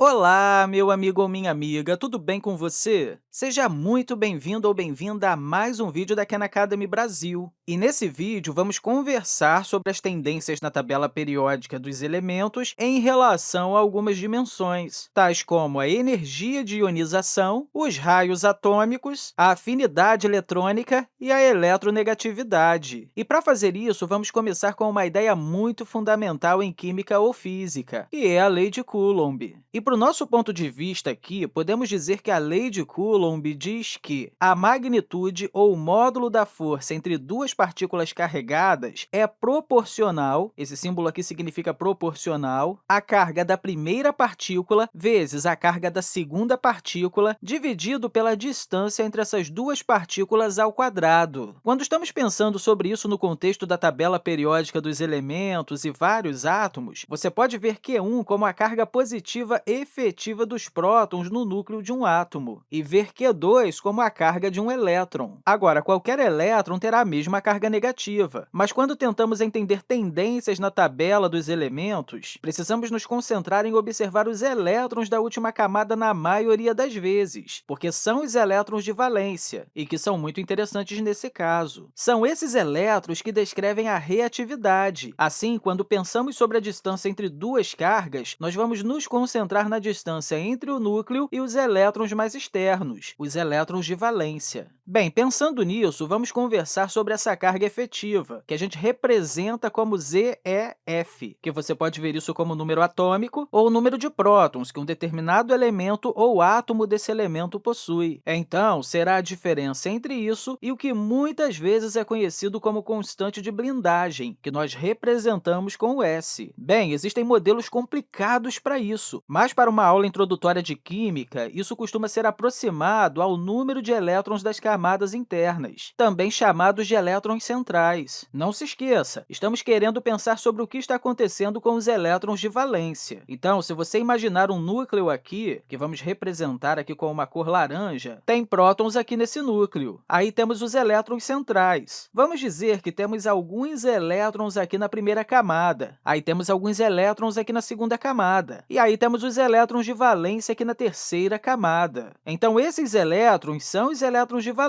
Olá, meu amigo ou minha amiga, tudo bem com você? Seja muito bem-vindo ou bem-vinda a mais um vídeo da Khan Academy Brasil. E nesse vídeo, vamos conversar sobre as tendências na tabela periódica dos elementos em relação a algumas dimensões, tais como a energia de ionização, os raios atômicos, a afinidade eletrônica e a eletronegatividade. E para fazer isso, vamos começar com uma ideia muito fundamental em química ou física, que é a lei de Coulomb. E para o nosso ponto de vista aqui, podemos dizer que a lei de Coulomb diz que a magnitude ou módulo da força entre duas partículas carregadas é proporcional, esse símbolo aqui significa proporcional, à carga da primeira partícula vezes a carga da segunda partícula dividido pela distância entre essas duas partículas ao quadrado. Quando estamos pensando sobre isso no contexto da tabela periódica dos elementos e vários átomos, você pode ver Q1 como a carga positiva efetiva dos prótons no núcleo de um átomo e ver Q2 como a carga de um elétron. Agora, qualquer elétron terá a mesma carga negativa, mas quando tentamos entender tendências na tabela dos elementos, precisamos nos concentrar em observar os elétrons da última camada na maioria das vezes, porque são os elétrons de valência e que são muito interessantes nesse caso. São esses elétrons que descrevem a reatividade. Assim, quando pensamos sobre a distância entre duas cargas, nós vamos nos concentrar na distância entre o núcleo e os elétrons mais externos, os elétrons de valência. Bem, pensando nisso, vamos conversar sobre essa carga efetiva, que a gente representa como ZeF, que você pode ver isso como número atômico ou número de prótons que um determinado elemento ou átomo desse elemento possui. Então, será a diferença entre isso e o que muitas vezes é conhecido como constante de blindagem, que nós representamos com o S. Bem, existem modelos complicados para isso, mas para uma aula introdutória de química, isso costuma ser aproximado ao número de elétrons das camadas internas, também chamados de elétrons centrais. Não se esqueça, estamos querendo pensar sobre o que está acontecendo com os elétrons de valência. Então, se você imaginar um núcleo aqui, que vamos representar aqui com uma cor laranja, tem prótons aqui nesse núcleo. Aí temos os elétrons centrais. Vamos dizer que temos alguns elétrons aqui na primeira camada. Aí temos alguns elétrons aqui na segunda camada. E aí temos os elétrons de valência aqui na terceira camada. Então, esses elétrons são os elétrons de valência,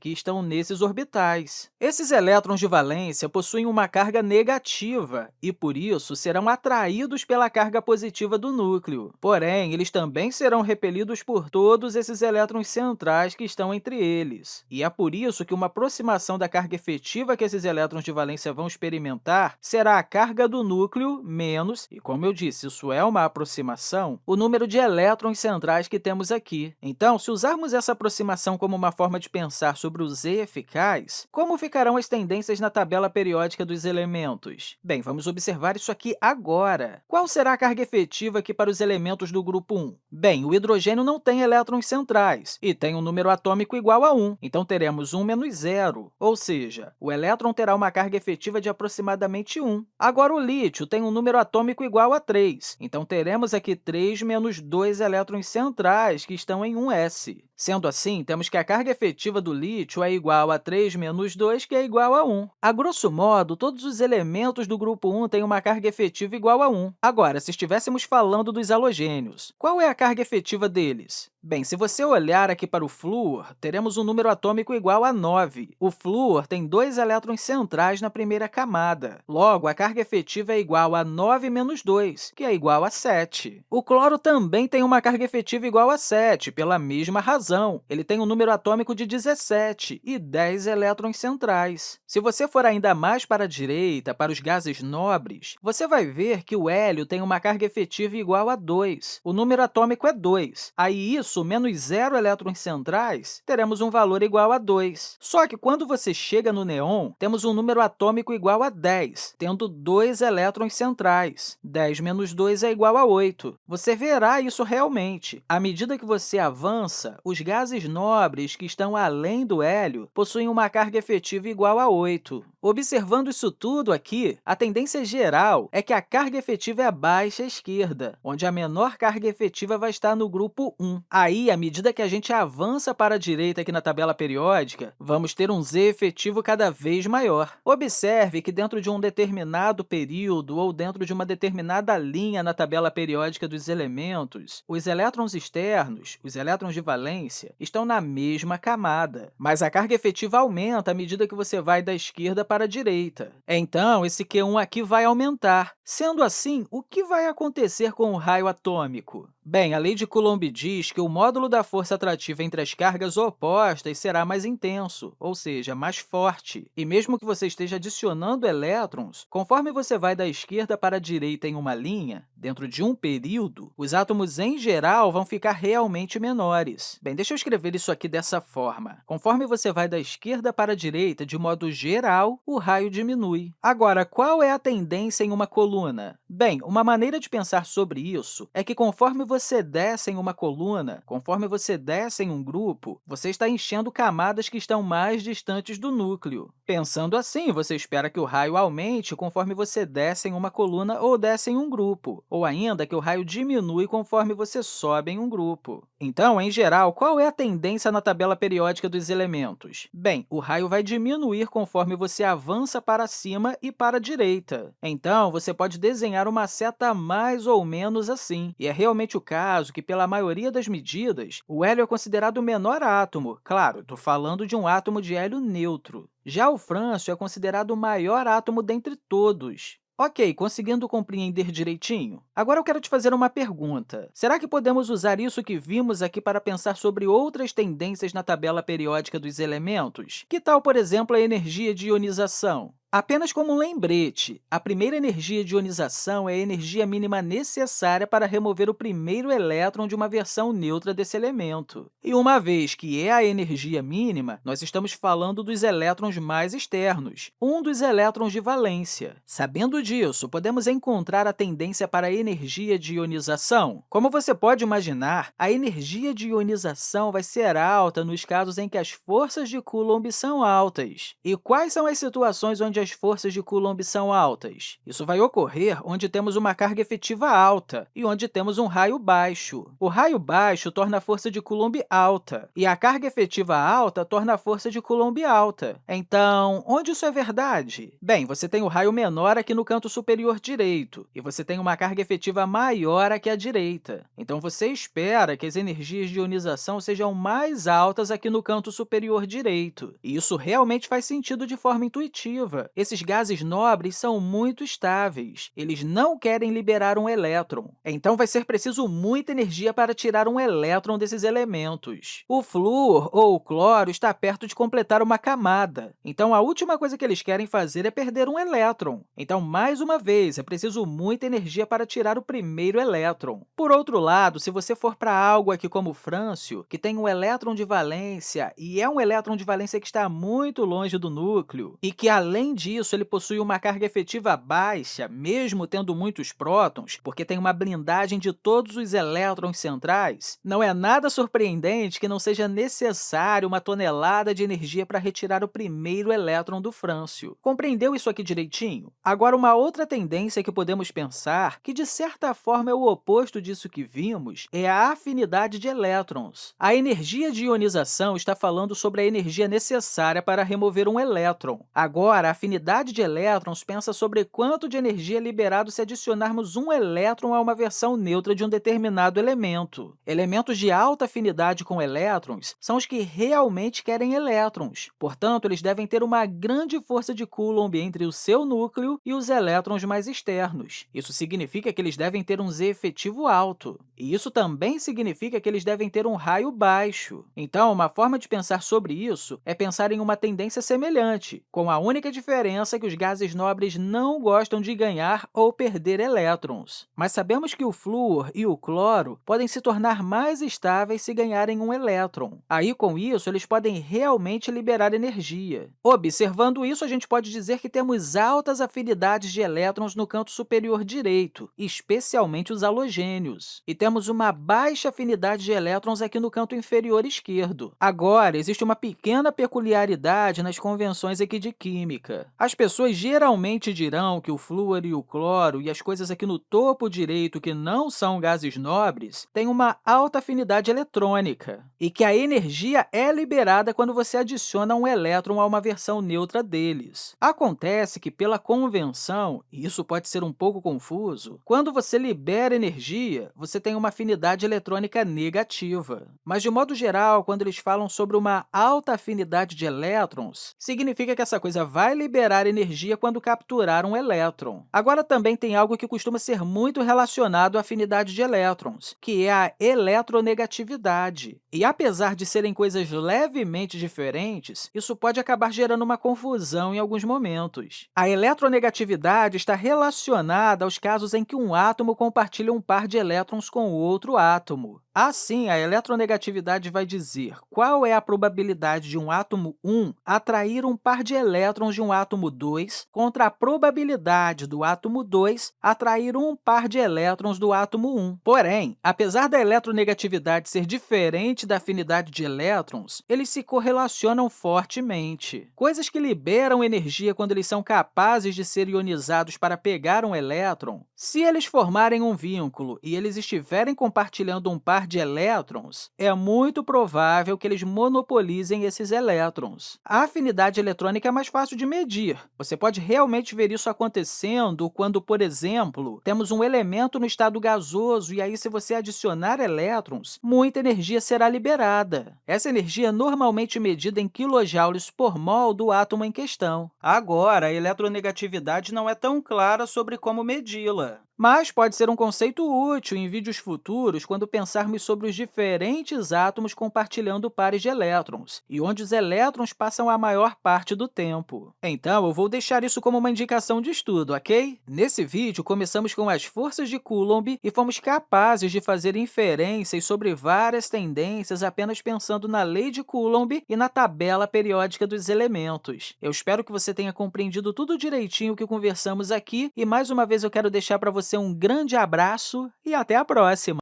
que estão nesses orbitais. Esses elétrons de valência possuem uma carga negativa e, por isso, serão atraídos pela carga positiva do núcleo. Porém, eles também serão repelidos por todos esses elétrons centrais que estão entre eles. E é por isso que uma aproximação da carga efetiva que esses elétrons de valência vão experimentar será a carga do núcleo menos, e como eu disse, isso é uma aproximação, o número de elétrons centrais que temos aqui. Então, se usarmos essa aproximação como uma forma de pensar sobre o Z eficaz, como ficarão as tendências na tabela periódica dos elementos? Bem, vamos observar isso aqui agora. Qual será a carga efetiva aqui para os elementos do grupo 1? Bem, o hidrogênio não tem elétrons centrais e tem um número atômico igual a 1, então teremos 1 menos 0, ou seja, o elétron terá uma carga efetiva de aproximadamente 1. Agora, o lítio tem um número atômico igual a 3, então teremos aqui 3 menos 2 elétrons centrais, que estão em 1s. Sendo assim, temos que a carga efetiva do lítio é igual a 3 menos 2, que é igual a 1. A grosso modo, todos os elementos do grupo 1 têm uma carga efetiva igual a 1. Agora, se estivéssemos falando dos halogênios, qual é a carga efetiva deles? Bem, se você olhar aqui para o flúor, teremos um número atômico igual a 9. O flúor tem dois elétrons centrais na primeira camada. Logo, a carga efetiva é igual a 9 menos 2, que é igual a 7. O cloro também tem uma carga efetiva igual a 7, pela mesma razão. Ele tem um número atômico de 17 e 10 elétrons centrais. Se você for ainda mais para a direita, para os gases nobres, você vai ver que o hélio tem uma carga efetiva igual a 2. O número atômico é 2. Aí, isso menos zero elétrons centrais, teremos um valor igual a 2. Só que, quando você chega no neon, temos um número atômico igual a 10, tendo dois elétrons centrais. 10 menos 2 é igual a 8. Você verá isso realmente. À medida que você avança, os gases nobres que estão além do hélio possuem uma carga efetiva igual a 8. Observando isso tudo aqui, a tendência geral é que a carga efetiva é abaixo à esquerda, onde a menor carga efetiva vai estar no grupo 1. Aí, à medida que a gente avança para a direita aqui na tabela periódica, vamos ter um z efetivo cada vez maior. Observe que dentro de um determinado período ou dentro de uma determinada linha na tabela periódica dos elementos, os elétrons externos, os elétrons de valência, estão na mesma camada, mas a carga efetiva aumenta à medida que você vai da esquerda para para a direita. Então, esse Q1 aqui vai aumentar. Sendo assim, o que vai acontecer com o raio atômico? Bem, a lei de Coulomb diz que o módulo da força atrativa entre as cargas opostas será mais intenso, ou seja, mais forte. E mesmo que você esteja adicionando elétrons, conforme você vai da esquerda para a direita em uma linha, dentro de um período, os átomos, em geral, vão ficar realmente menores. Bem, deixa eu escrever isso aqui dessa forma. Conforme você vai da esquerda para a direita, de modo geral, o raio diminui. Agora, qual é a tendência em uma coluna? Bem, uma maneira de pensar sobre isso é que conforme você desce em uma coluna, conforme você desce em um grupo, você está enchendo camadas que estão mais distantes do núcleo. Pensando assim, você espera que o raio aumente conforme você desce em uma coluna ou desce em um grupo, ou ainda que o raio diminui conforme você sobe em um grupo. Então, em geral, qual é a tendência na tabela periódica dos elementos? Bem, o raio vai diminuir conforme você avança para cima e para a direita. Então, você pode desenhar uma seta mais ou menos assim, e é realmente o caso que, pela maioria das medidas, o hélio é considerado o menor átomo. Claro, estou falando de um átomo de hélio neutro. Já o frâncio é considerado o maior átomo dentre todos. Ok, conseguindo compreender direitinho? Agora eu quero te fazer uma pergunta. Será que podemos usar isso que vimos aqui para pensar sobre outras tendências na tabela periódica dos elementos? Que tal, por exemplo, a energia de ionização? Apenas como um lembrete, a primeira energia de ionização é a energia mínima necessária para remover o primeiro elétron de uma versão neutra desse elemento. E uma vez que é a energia mínima, nós estamos falando dos elétrons mais externos, um dos elétrons de valência. Sabendo disso, podemos encontrar a tendência para a energia de ionização. Como você pode imaginar, a energia de ionização vai ser alta nos casos em que as forças de Coulomb são altas. E quais são as situações onde as forças de Coulomb são altas? Isso vai ocorrer onde temos uma carga efetiva alta e onde temos um raio baixo. O raio baixo torna a força de Coulomb alta, e a carga efetiva alta torna a força de Coulomb alta. Então, onde isso é verdade? Bem, você tem o raio menor aqui no canto superior direito, e você tem uma carga efetiva maior aqui à direita. Então, você espera que as energias de ionização sejam mais altas aqui no canto superior direito. E isso realmente faz sentido de forma intuitiva. Esses gases nobres são muito estáveis. Eles não querem liberar um elétron. Então, vai ser preciso muita energia para tirar um elétron desses elementos. O flúor ou o cloro está perto de completar uma camada. Então, a última coisa que eles querem fazer é perder um elétron. Então, mais uma vez, é preciso muita energia para tirar o primeiro elétron. Por outro lado, se você for para algo aqui como o frâncio, que tem um elétron de valência e é um elétron de valência que está muito longe do núcleo, e que, além disso, ele possui uma carga efetiva baixa, mesmo tendo muitos prótons, porque tem uma blindagem de todos os elétrons centrais, não é nada surpreendente que não seja necessário uma tonelada de energia para retirar o primeiro elétron do frâncio. Compreendeu isso aqui direitinho? Agora, uma outra tendência que podemos pensar, que de certa forma é o oposto disso que vimos, é a afinidade de elétrons. A energia de ionização está falando sobre a energia necessária para remover um elétron. Agora, a afinidade de elétrons pensa sobre quanto de energia é liberado se adicionarmos um elétron a uma versão neutra de um determinado elemento. Elementos de alta afinidade com elétrons são os que realmente querem elétrons. Portanto, eles devem ter uma grande força de Coulomb entre o seu núcleo e os elétrons mais externos. Isso significa que eles devem ter um Z efetivo alto. E isso também significa que eles devem ter um raio baixo. Então, uma forma de pensar sobre isso é pensar em uma tendência semelhante, com a única diferença que os gases nobres não gostam de ganhar ou perder elétrons. Mas sabemos que o flúor e o cloro podem se tornar mais estáveis se ganharem um elétron. Aí, com isso, eles podem realmente liberar energia. Observando isso, a gente pode dizer que temos altas afinidades de elétrons no canto superior direito, especialmente os halogênios. E temos uma baixa afinidade de elétrons aqui no canto inferior esquerdo. Agora, existe uma pequena peculiaridade nas convenções aqui de química. As pessoas geralmente dirão que o flúor e o cloro e as coisas aqui no topo direito que não são gases nobres têm uma alta afinidade eletrônica e que a energia é liberada quando você adiciona um elétron a uma versão neutra deles. Acontece que, pela convenção, e isso pode ser um pouco confuso, quando você libera energia, você tem uma afinidade eletrônica negativa. Mas, de modo geral, quando eles falam sobre uma alta afinidade de elétrons, significa que essa coisa vai liberar energia quando capturar um elétron. Agora, também tem algo que costuma ser muito relacionado à afinidade de elétrons, que é a eletronegatividade. E, apesar de serem coisas levemente diferentes, isso pode acabar gerando uma confusão em alguns momentos. A eletronegatividade está relacionada aos casos em que um átomo compartilha um par de elétrons com outro átomo. Assim, a eletronegatividade vai dizer qual é a probabilidade de um átomo 1 atrair um par de elétrons de um átomo 2 contra a probabilidade do átomo 2 atrair um par de elétrons do átomo 1. Porém, apesar da eletronegatividade ser diferente da afinidade de elétrons, eles se correlacionam fortemente. Coisas que liberam energia quando eles são capazes de ser ionizados para pegar um elétron, se eles formarem um vínculo e eles estiverem compartilhando um par de elétrons, é muito provável que eles monopolizem esses elétrons. A afinidade eletrônica é mais fácil de medir. Você pode realmente ver isso acontecendo quando, por exemplo, temos um elemento no estado gasoso e aí, se você adicionar elétrons, muita energia será liberada. Essa energia é normalmente medida em quilojoules por mol do átomo em questão. Agora, a eletronegatividade não é tão clara sobre como medi-la mas pode ser um conceito útil em vídeos futuros quando pensarmos sobre os diferentes átomos compartilhando pares de elétrons e onde os elétrons passam a maior parte do tempo. Então, eu vou deixar isso como uma indicação de estudo, ok? Nesse vídeo, começamos com as forças de Coulomb e fomos capazes de fazer inferências sobre várias tendências apenas pensando na lei de Coulomb e na tabela periódica dos elementos. Eu espero que você tenha compreendido tudo direitinho que conversamos aqui e, mais uma vez, eu quero deixar para você você um grande abraço e até a próxima!